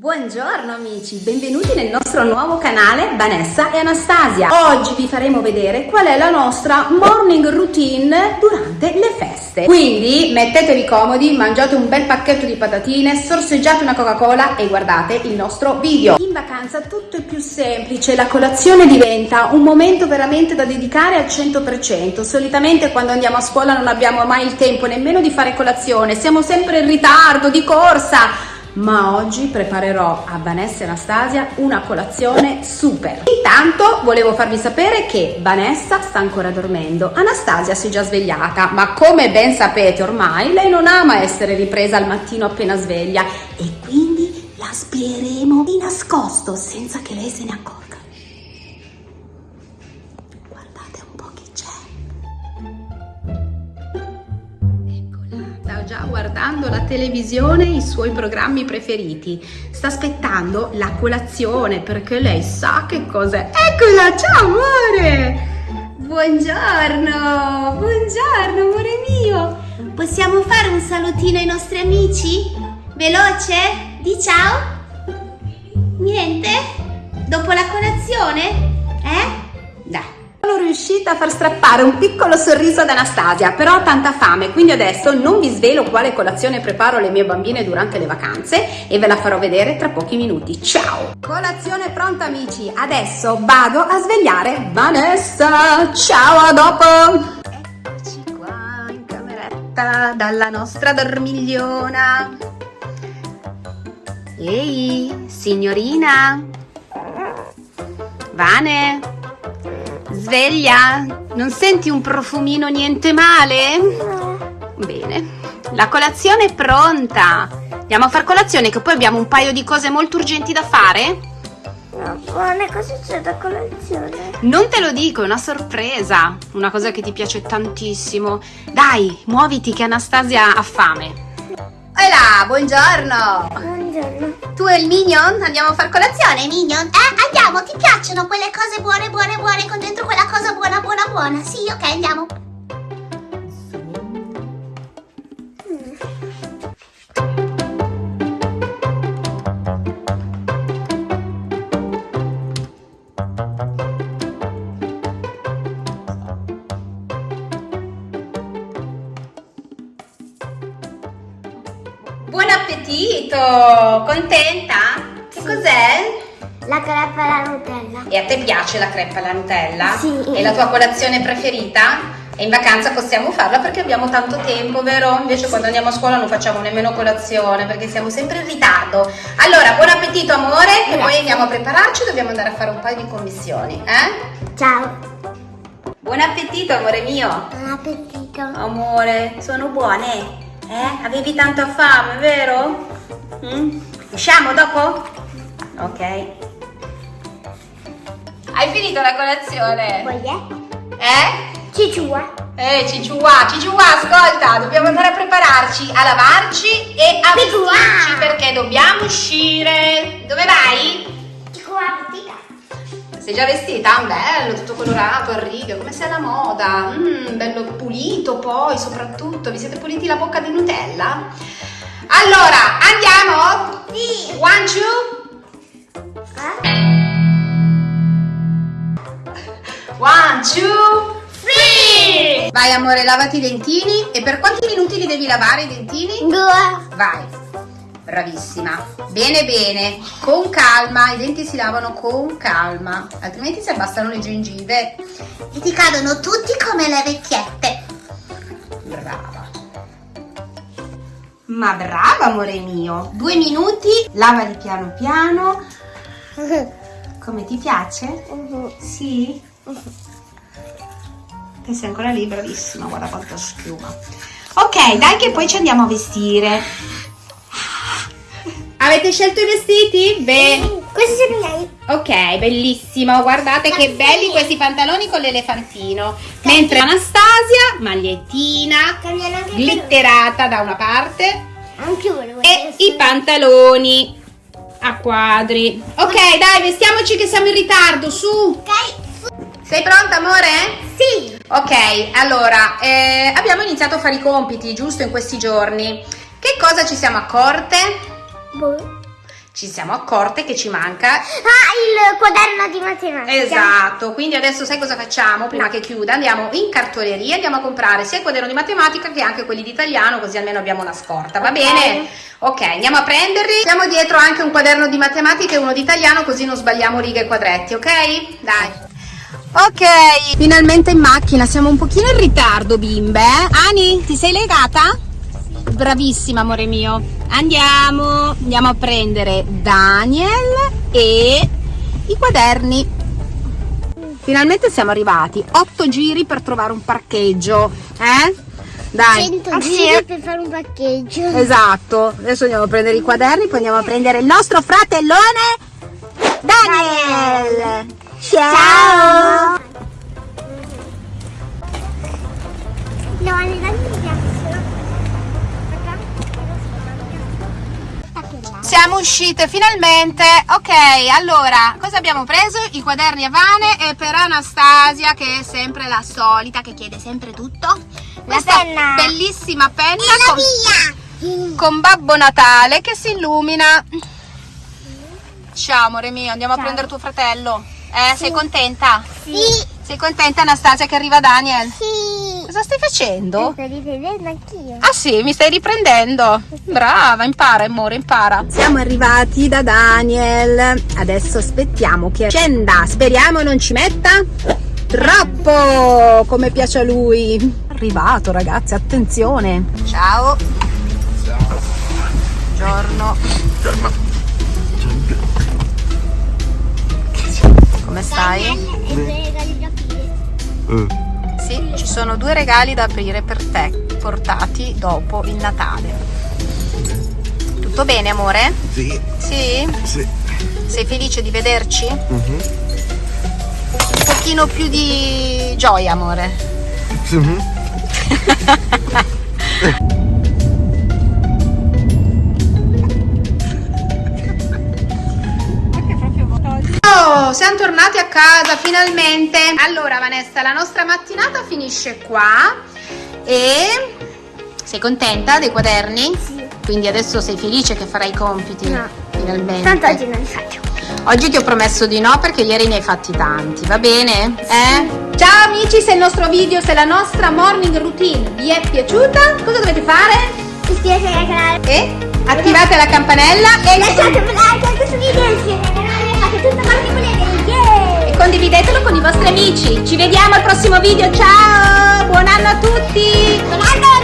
Buongiorno amici, benvenuti nel nostro nuovo canale Vanessa e Anastasia. Oggi vi faremo vedere qual è la nostra morning routine durante le feste. Quindi mettetevi comodi, mangiate un bel pacchetto di patatine, sorseggiate una Coca-Cola e guardate il nostro video. In vacanza tutto è più semplice, la colazione diventa un momento veramente da dedicare al 100%. Solitamente quando andiamo a scuola non abbiamo mai il tempo nemmeno di fare colazione, siamo sempre in ritardo, di corsa ma oggi preparerò a Vanessa e Anastasia una colazione super. Intanto volevo farvi sapere che Vanessa sta ancora dormendo, Anastasia si è già svegliata, ma come ben sapete ormai lei non ama essere ripresa al mattino appena sveglia e quindi la spieremo di nascosto senza che lei se ne accorga. Guardando la televisione i suoi programmi preferiti. Sta aspettando la colazione perché lei sa che cos'è. Eccola, ciao amore! Buongiorno, buongiorno amore mio. Possiamo fare un salutino ai nostri amici? Veloce? Di ciao? Niente? Dopo la colazione? Eh? Riuscita a far strappare un piccolo sorriso ad Anastasia, però ho tanta fame, quindi adesso non vi svelo quale colazione preparo alle mie bambine durante le vacanze e ve la farò vedere tra pochi minuti. Ciao! Colazione pronta amici, adesso vado a svegliare Vanessa. Ciao, a dopo! Eccoci qua in cameretta dalla nostra dormigliona. Ehi, signorina! Vane! Sveglia? Non senti un profumino niente male? No. Bene. La colazione è pronta. Andiamo a far colazione che poi abbiamo un paio di cose molto urgenti da fare? No, buone, cosa c'è da colazione? Non te lo dico, è una sorpresa. Una cosa che ti piace tantissimo. Dai, muoviti che Anastasia ha fame. Hola, buongiorno! Buongiorno. Tu e il Minion? Andiamo a far colazione, Minion? Eh, andiamo, ti piacciono quelle cose buone, buone, buone con dentro quella cosa buona, buona, buona? Sì, ok, andiamo. Buon appetito! Contenta? Che cos'è? La crepa alla Nutella. E a te piace la crepa alla Nutella? Sì. È la tua colazione preferita? E in vacanza possiamo farla perché abbiamo tanto tempo, vero? Invece quando andiamo a scuola non facciamo nemmeno colazione perché siamo sempre in ritardo. Allora, buon appetito amore e poi andiamo a prepararci, dobbiamo andare a fare un paio di commissioni, eh? Ciao. Buon appetito amore mio! Buon appetito. Amore, sono buone? Eh? Avevi tanta fame, vero? Mm? Usciamo dopo? Ok. Hai finito la colazione? Voglio? Eh? Cicciua. Eh, Cicciua, Cicciua, ascolta, dobbiamo andare a prepararci, a lavarci e a Cicciua. vestirci perché dobbiamo uscire. Dove vai? Sei già vestita? Bello, tutto colorato, a righe, come sei alla moda. Mm, bello pulito poi, soprattutto. Vi siete puliti la bocca di Nutella? Allora, andiamo? Sì. One, two. Eh? One, two, three! Vai amore, lavati i dentini. E per quanti minuti li devi lavare i dentini? Due. Vai. Bravissima. Bene, bene. Con calma. I denti si lavano con calma. Altrimenti si abbassano le gengive. E ti cadono tutti come le vecchiette. Brava. Ma brava, amore mio. Due minuti. Lavali piano piano. Come ti piace? Sì? Che sei ancora lì, bravissima. Guarda quanta schiuma. Ok, dai che poi ci andiamo a vestire. Avete scelto i vestiti? Beh. Questi sono miei. Ok, bellissimo, guardate che belli questi pantaloni con l'elefantino. Mentre Anastasia, magliettina, glitterata da una parte Anche volevo e i pantaloni a quadri. Ok, dai, vestiamoci che siamo in ritardo, su. Ok? Sei pronta, amore? Sì. Ok, allora, eh, abbiamo iniziato a fare i compiti, giusto, in questi giorni. Che cosa ci siamo accorte? Boh. ci siamo accorte che ci manca Ah, il quaderno di matematica. Esatto, quindi adesso sai cosa facciamo? Prima No. che chiuda andiamo in cartoleria, andiamo a comprare sia il quaderno di matematica che anche quelli di italiano, così almeno abbiamo una scorta, va bene? Ok, andiamo a prenderli. Siamo dietro anche un quaderno di matematica e uno di italiano, così non sbagliamo righe e quadretti, ok? Dai. Ok, finalmente in macchina, siamo un pochino in ritardo, bimbe. eh? Ani, ti sei legata? Bravissima, amore mio. Andiamo, andiamo a prendere Daniel e i quaderni. Finalmente siamo arrivati. Otto giri per trovare un parcheggio, eh? Dai. 100 Ah, giri sì? per fare un parcheggio. Esatto. Adesso andiamo a prendere i quaderni, poi andiamo a prendere il nostro fratellone Daniel. Ciao. No, alle donne mi piacciono. Siamo uscite finalmente. Ok, allora, cosa abbiamo preso? I quaderni a Vane e per Anastasia che è sempre la solita, che chiede sempre tutto. Questa penna. bellissima penna con, con Babbo Natale che si illumina. Ciao amore mio, andiamo a Ciao. prendere tuo fratello. Eh, sei contenta? Sì. Sei contenta Anastasia che arriva Daniel? Sì. Cosa stai facendo? Sto rivedendo anch'io. Ah sì, mi stai riprendendo. Brava, impara amore, impara. Siamo arrivati da Daniel. Adesso aspettiamo che scenda. Speriamo non ci metta troppo, come piace a lui. Arrivato ragazzi, attenzione. Ciao. Buongiorno. Come stai? E aprire. Sì, ci sono due regali da aprire per te, portati dopo il Natale. Tutto bene, amore? Sì, Sì? sì. Sei felice di vederci? Mhm. Un pochino più di gioia, amore. Mhm. Siamo tornati a casa finalmente. Allora, Vanessa, la nostra mattinata finisce qua. E sei contenta dei quaderni? Sì. Quindi adesso sei felice che farai i compiti? No. Finalmente. Tanto oggi non li faccio. Oggi ti ho promesso di no perché ieri ne hai fatti tanti, va bene? Eh? Ciao amici, se il nostro video, se la nostra morning routine vi è piaciuta, cosa dovete fare? Iscrivetevi al canale. E attivate la campanella e, Lasciate un like a questo video condividetelo con i vostri amici. Ci vediamo al prossimo video, ciao! Buon anno a tutti! Buon anno